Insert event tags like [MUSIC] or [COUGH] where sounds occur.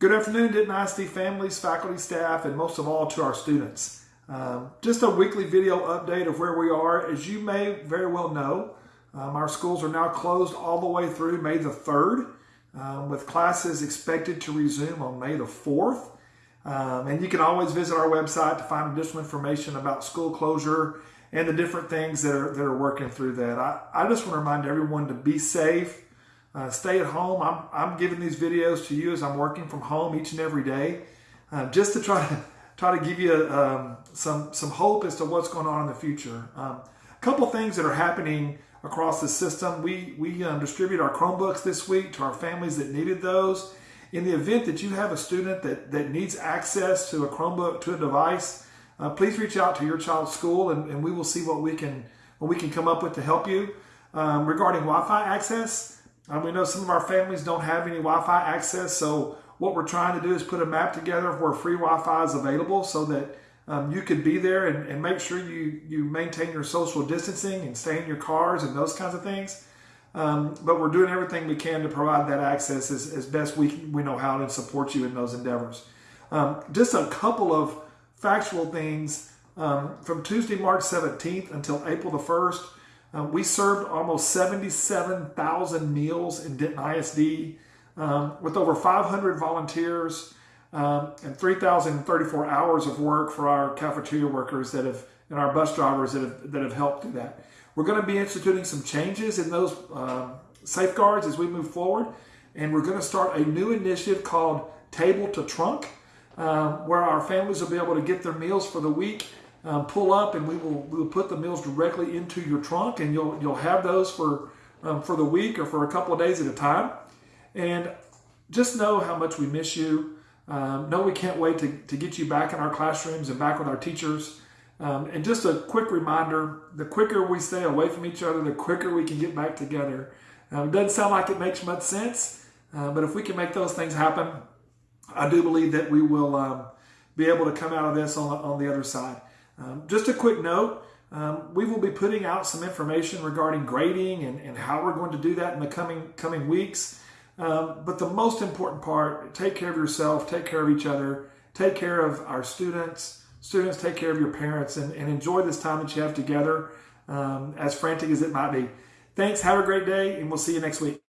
Good afternoon, Denton ISD families, faculty, staff, and most of all to our students. Um, just a weekly video update of where we are. As you may very well know, um, our schools are now closed all the way through May the 3rd, um, with classes expected to resume on May the 4th. Um, and you can always visit our website to find additional information about school closure and the different things that are, that are working through that. I, I just want to remind everyone to be safe uh, stay at home. I'm, I'm giving these videos to you as I'm working from home each and every day, uh, just to try to [LAUGHS] try to give you um, some some hope as to what's going on in the future. Um, a couple things that are happening across the system. We we um, distribute our Chromebooks this week to our families that needed those. In the event that you have a student that, that needs access to a Chromebook to a device, uh, please reach out to your child's school and, and we will see what we can what we can come up with to help you. Um, regarding Wi-Fi access, um, we know some of our families don't have any Wi-Fi access, so what we're trying to do is put a map together where free Wi-Fi is available so that um, you could be there and, and, make sure you, you maintain your social distancing and stay in your cars and those kinds of things. Um, but we're doing everything we can to provide that access as, as best we, we know how to support you in those endeavors. Um, just a couple of factual things. Um, from Tuesday, March 17th until April the 1st, um, we served almost 77,000 meals in Denton ISD um, with over 500 volunteers um, and 3,034 hours of work for our cafeteria workers that have and our bus drivers that have, that have helped do that. We're going to be instituting some changes in those um, safeguards as we move forward, and we're going to start a new initiative called Table to Trunk, uh, where our families will be able to get their meals for the week um, pull up and we will we will put the meals directly into your trunk and you'll you'll have those for um, for the week or for a couple of days at a time. And just know how much we miss you. Um, know we can't wait to, to get you back in our classrooms and back with our teachers. Um, and just a quick reminder the quicker we stay away from each other the quicker we can get back together. Um, it doesn't sound like it makes much sense uh, but if we can make those things happen I do believe that we will um, be able to come out of this on, on the other side um, just a quick note, um, we will be putting out some information regarding grading and, and, how we're going to do that in the coming, coming weeks. Um, but the most important part, take care of yourself, take care of each other, take care of our students, students take care of your parents and, and enjoy this time that you have together um, as frantic as it might be. Thanks, have a great day, and we'll see you next week.